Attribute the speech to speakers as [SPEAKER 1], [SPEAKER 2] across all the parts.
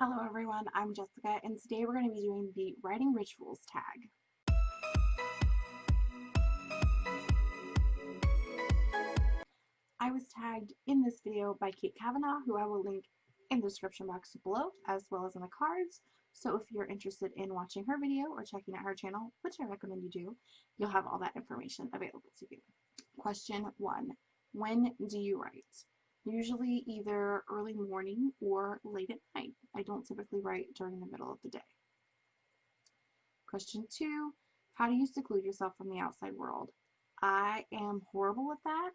[SPEAKER 1] Hello everyone, I'm Jessica and today we're going to be doing the Writing Rituals tag. I was tagged in this video by Kate Kavanaugh, who I will link in the description box below, as well as in the cards. So if you're interested in watching her video or checking out her channel, which I recommend you do, you'll have all that information available to you. Question one, when do you write? Usually either early morning or late at night. I don't typically write during the middle of the day. Question two, how do you seclude yourself from the outside world? I am horrible at that.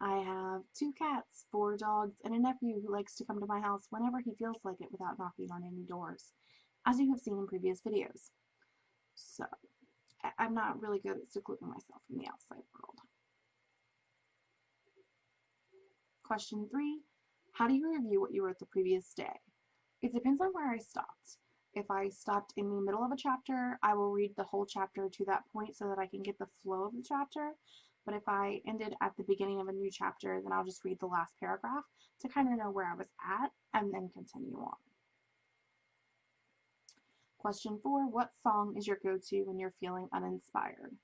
[SPEAKER 1] I have two cats, four dogs, and a nephew who likes to come to my house whenever he feels like it without knocking on any doors, as you have seen in previous videos. So, I'm not really good at secluding myself from the outside world. Question three, how do you review what you wrote the previous day? It depends on where I stopped. If I stopped in the middle of a chapter, I will read the whole chapter to that point so that I can get the flow of the chapter. But if I ended at the beginning of a new chapter, then I'll just read the last paragraph to kind of know where I was at and then continue on. Question four, what song is your go-to when you're feeling uninspired?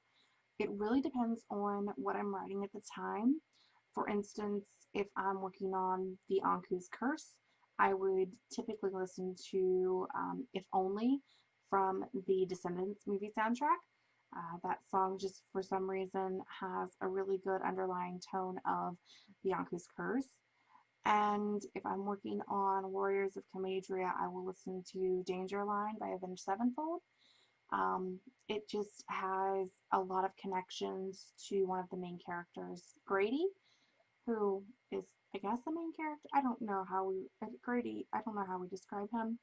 [SPEAKER 1] It really depends on what I'm writing at the time. For instance, if I'm working on the Anku's Curse, I would typically listen to um, If Only from the Descendants movie soundtrack. Uh, that song just for some reason has a really good underlying tone of Bianca's Curse. And if I'm working on Warriors of Camadria, I will listen to Danger Line by Avenged Sevenfold. Um, it just has a lot of connections to one of the main characters, Grady, who is, I guess, the main character. I don't know how we, Grady, I don't know how we describe him.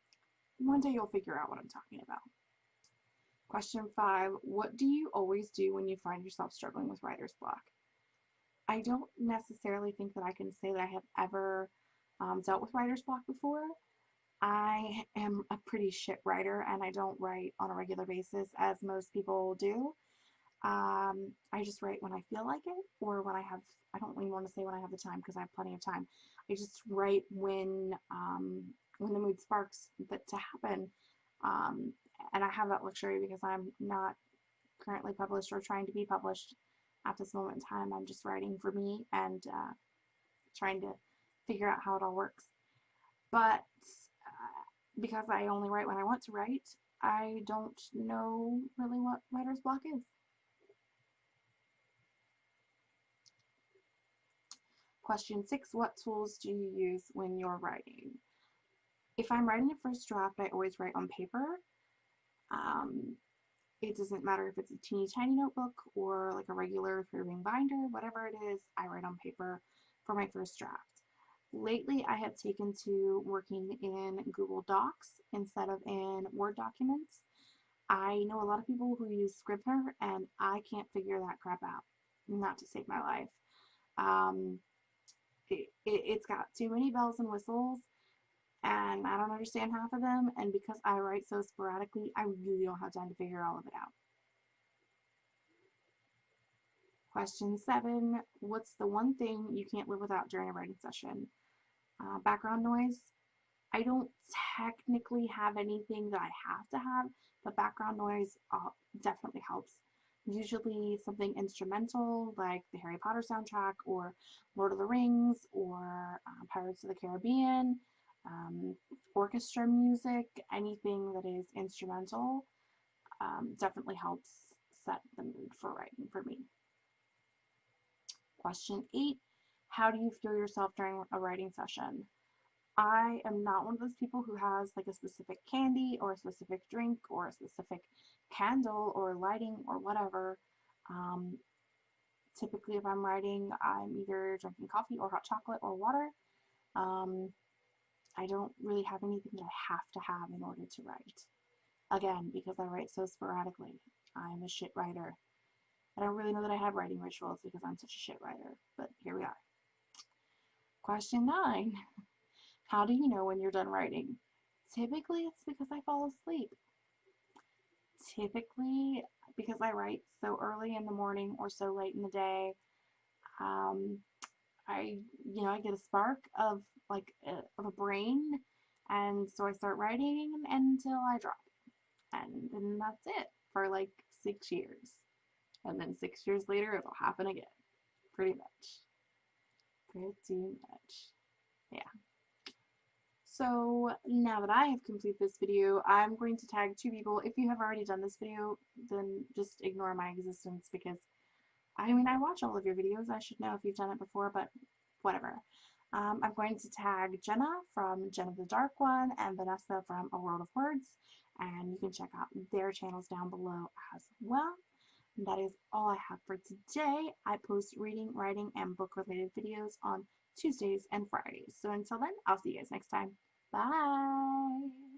[SPEAKER 1] One day you'll figure out what I'm talking about. Question five, what do you always do when you find yourself struggling with writer's block? I don't necessarily think that I can say that I have ever um, dealt with writer's block before. I am a pretty shit writer and I don't write on a regular basis as most people do. Um, I just write when I feel like it or when I have, I don't even want to say when I have the time because I have plenty of time. I just write when, um, when the mood sparks that to happen. Um, and I have that luxury because I'm not currently published or trying to be published at this moment in time. I'm just writing for me and uh, trying to figure out how it all works. But uh, because I only write when I want to write, I don't know really what writer's block is. Question six, what tools do you use when you're writing? If I'm writing a first draft, I always write on paper. Um, it doesn't matter if it's a teeny tiny notebook or like a regular three ring binder, whatever it is, I write on paper for my first draft. Lately, I have taken to working in Google Docs instead of in Word documents. I know a lot of people who use Scrivener and I can't figure that crap out, not to save my life. Um, it, it, has got too many bells and whistles and I don't understand half of them and because I write so sporadically I really don't have time to figure all of it out. Question seven, what's the one thing you can't live without during a writing session? Uh, background noise. I don't technically have anything that I have to have, but background noise uh, definitely helps. Usually something instrumental like the Harry Potter soundtrack or Lord of the Rings or uh, Pirates of the Caribbean um, orchestra music, anything that is instrumental um, definitely helps set the mood for writing for me. Question eight, how do you feel yourself during a writing session? I am not one of those people who has like a specific candy or a specific drink or a specific candle or lighting or whatever. Um, typically if I'm writing, I'm either drinking coffee or hot chocolate or water. Um, I don't really have anything that I have to have in order to write. Again, because I write so sporadically. I'm a shit writer. I don't really know that I have writing rituals because I'm such a shit writer, but here we are. Question 9. How do you know when you're done writing? Typically, it's because I fall asleep. Typically, because I write so early in the morning or so late in the day, um, I, you know, I get a spark of like a, of a brain And so I start writing until I drop. And then that's it for like six years. And then six years later, it'll happen again. Pretty much. Pretty much. Yeah. So now that I have completed this video, I'm going to tag two people. If you have already done this video, then just ignore my existence because, I mean, I watch all of your videos. I should know if you've done it before, but whatever. Um, I'm going to tag Jenna from Jenna the Dark One and Vanessa from A World of Words, and you can check out their channels down below as well. And that is all I have for today. I post reading, writing, and book related videos on Tuesdays and Fridays. So until then, I'll see you guys next time. Bye.